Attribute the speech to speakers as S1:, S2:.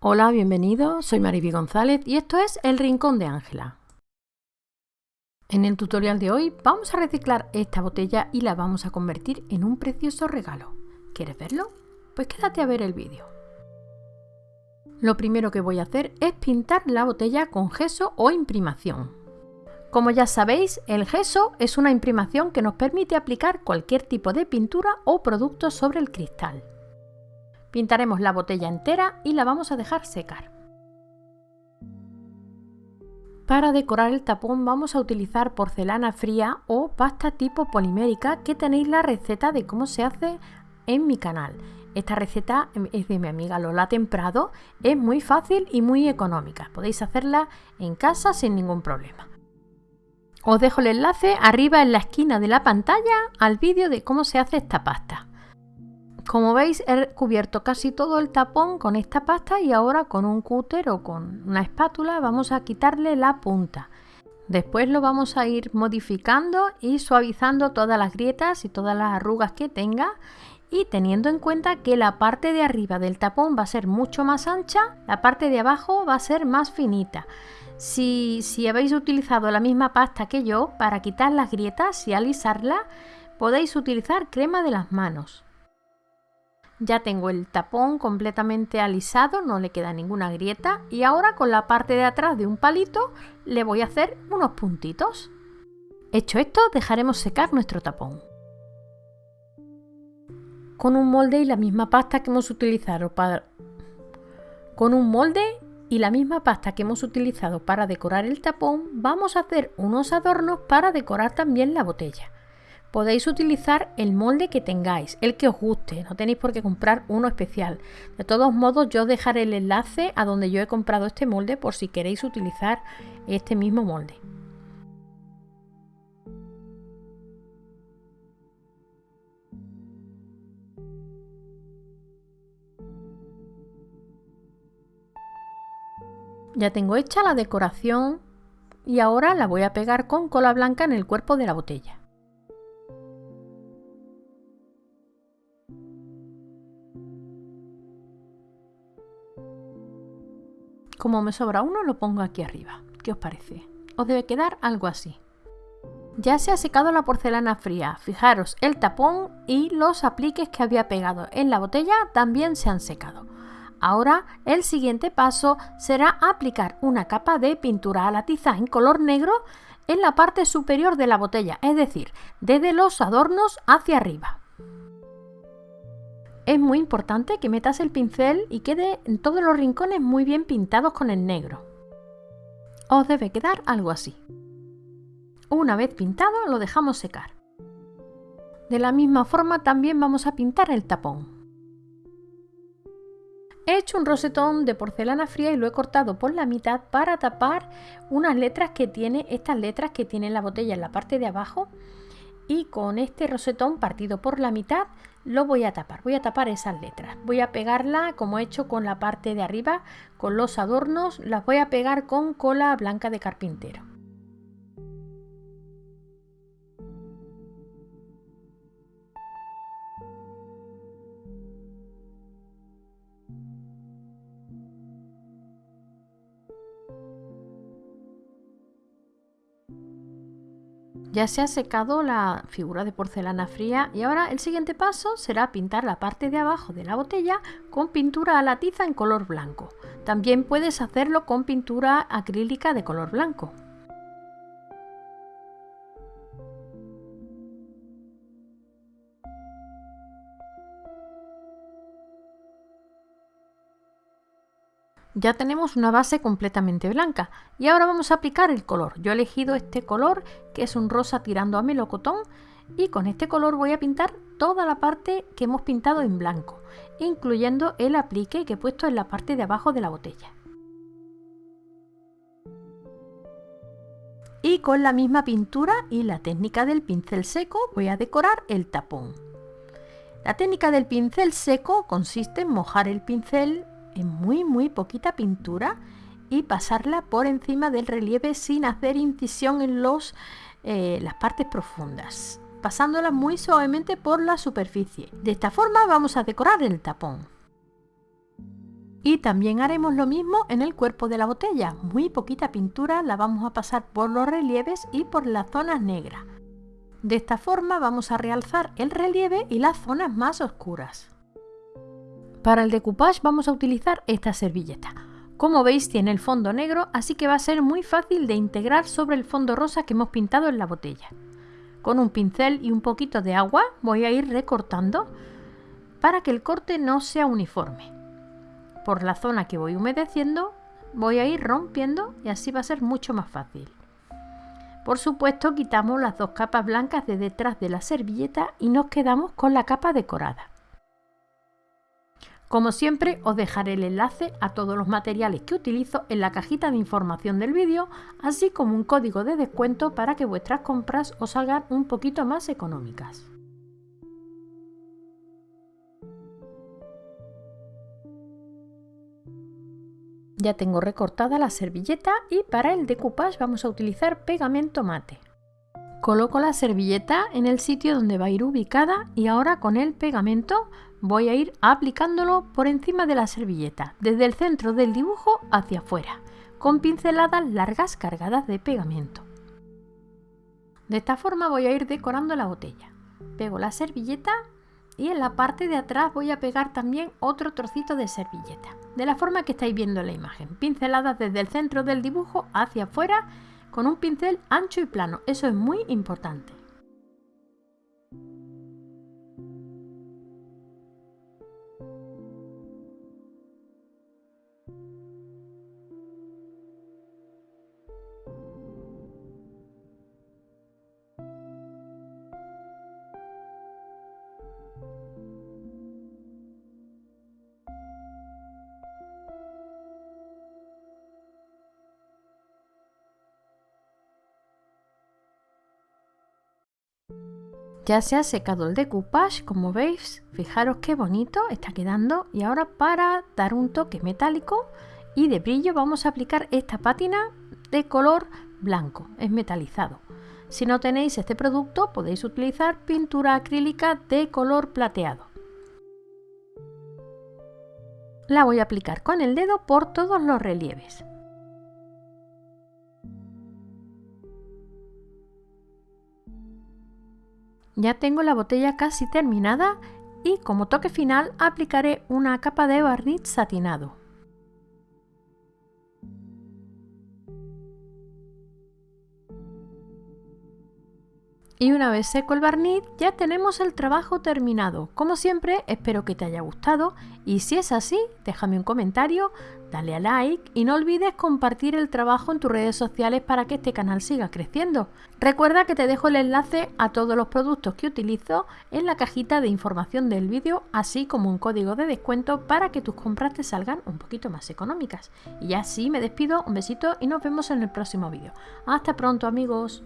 S1: Hola, bienvenidos, soy Mariby González y esto es El Rincón de Ángela. En el tutorial de hoy vamos a reciclar esta botella y la vamos a convertir en un precioso regalo. ¿Quieres verlo? Pues quédate a ver el vídeo. Lo primero que voy a hacer es pintar la botella con gesso o imprimación. Como ya sabéis, el gesso es una imprimación que nos permite aplicar cualquier tipo de pintura o producto sobre el cristal. Pintaremos la botella entera y la vamos a dejar secar. Para decorar el tapón vamos a utilizar porcelana fría o pasta tipo polimérica que tenéis la receta de cómo se hace en mi canal. Esta receta es de mi amiga Lola Temprado, es muy fácil y muy económica. Podéis hacerla en casa sin ningún problema. Os dejo el enlace arriba en la esquina de la pantalla al vídeo de cómo se hace esta pasta. Como veis he cubierto casi todo el tapón con esta pasta y ahora con un cúter o con una espátula vamos a quitarle la punta. Después lo vamos a ir modificando y suavizando todas las grietas y todas las arrugas que tenga y teniendo en cuenta que la parte de arriba del tapón va a ser mucho más ancha, la parte de abajo va a ser más finita. Si, si habéis utilizado la misma pasta que yo para quitar las grietas y alisarla, podéis utilizar crema de las manos. Ya tengo el tapón completamente alisado, no le queda ninguna grieta y ahora con la parte de atrás de un palito le voy a hacer unos puntitos. Hecho esto dejaremos secar nuestro tapón. Con un molde y la misma pasta que hemos utilizado para... Con un molde y la misma pasta que hemos utilizado para decorar el tapón vamos a hacer unos adornos para decorar también la botella podéis utilizar el molde que tengáis, el que os guste, no tenéis por qué comprar uno especial. De todos modos yo dejaré el enlace a donde yo he comprado este molde por si queréis utilizar este mismo molde. Ya tengo hecha la decoración y ahora la voy a pegar con cola blanca en el cuerpo de la botella. Como me sobra uno, lo pongo aquí arriba. ¿Qué os parece? Os debe quedar algo así. Ya se ha secado la porcelana fría. Fijaros, el tapón y los apliques que había pegado en la botella también se han secado. Ahora el siguiente paso será aplicar una capa de pintura a la tiza en color negro en la parte superior de la botella, es decir, desde los adornos hacia arriba es muy importante que metas el pincel y quede en todos los rincones muy bien pintados con el negro. Os debe quedar algo así. Una vez pintado lo dejamos secar. De la misma forma también vamos a pintar el tapón. He hecho un rosetón de porcelana fría y lo he cortado por la mitad para tapar unas letras que tiene, estas letras que tiene la botella en la parte de abajo y con este rosetón partido por la mitad lo voy a tapar, voy a tapar esas letras, voy a pegarla como he hecho con la parte de arriba, con los adornos, las voy a pegar con cola blanca de carpintero. Ya se ha secado la figura de porcelana fría y ahora el siguiente paso será pintar la parte de abajo de la botella con pintura a la tiza en color blanco. También puedes hacerlo con pintura acrílica de color blanco. Ya tenemos una base completamente blanca y ahora vamos a aplicar el color. Yo he elegido este color que es un rosa tirando a melocotón y con este color voy a pintar toda la parte que hemos pintado en blanco, incluyendo el aplique que he puesto en la parte de abajo de la botella. Y con la misma pintura y la técnica del pincel seco voy a decorar el tapón. La técnica del pincel seco consiste en mojar el pincel muy muy poquita pintura y pasarla por encima del relieve sin hacer incisión en los, eh, las partes profundas, pasándola muy suavemente por la superficie. De esta forma vamos a decorar el tapón. Y también haremos lo mismo en el cuerpo de la botella. Muy poquita pintura la vamos a pasar por los relieves y por las zonas negras. De esta forma vamos a realzar el relieve y las zonas más oscuras. Para el decoupage vamos a utilizar esta servilleta. Como veis tiene el fondo negro, así que va a ser muy fácil de integrar sobre el fondo rosa que hemos pintado en la botella. Con un pincel y un poquito de agua voy a ir recortando para que el corte no sea uniforme. Por la zona que voy humedeciendo voy a ir rompiendo y así va a ser mucho más fácil. Por supuesto quitamos las dos capas blancas de detrás de la servilleta y nos quedamos con la capa decorada. Como siempre os dejaré el enlace a todos los materiales que utilizo en la cajita de información del vídeo, así como un código de descuento para que vuestras compras os salgan un poquito más económicas. Ya tengo recortada la servilleta y para el decoupage vamos a utilizar pegamento mate. Coloco la servilleta en el sitio donde va a ir ubicada y ahora con el pegamento voy a ir aplicándolo por encima de la servilleta, desde el centro del dibujo hacia afuera, con pinceladas largas cargadas de pegamento. De esta forma voy a ir decorando la botella. Pego la servilleta y en la parte de atrás voy a pegar también otro trocito de servilleta, de la forma que estáis viendo en la imagen, pinceladas desde el centro del dibujo hacia afuera con un pincel ancho y plano. Eso es muy importante. Ya se ha secado el decoupage, como veis, fijaros qué bonito está quedando. Y ahora para dar un toque metálico y de brillo vamos a aplicar esta pátina de color blanco, es metalizado. Si no tenéis este producto podéis utilizar pintura acrílica de color plateado. La voy a aplicar con el dedo por todos los relieves. Ya tengo la botella casi terminada y como toque final aplicaré una capa de barniz satinado. Y una vez seco el barniz ya tenemos el trabajo terminado. Como siempre espero que te haya gustado y si es así déjame un comentario, dale a like y no olvides compartir el trabajo en tus redes sociales para que este canal siga creciendo. Recuerda que te dejo el enlace a todos los productos que utilizo en la cajita de información del vídeo así como un código de descuento para que tus compras te salgan un poquito más económicas. Y así me despido, un besito y nos vemos en el próximo vídeo. Hasta pronto amigos.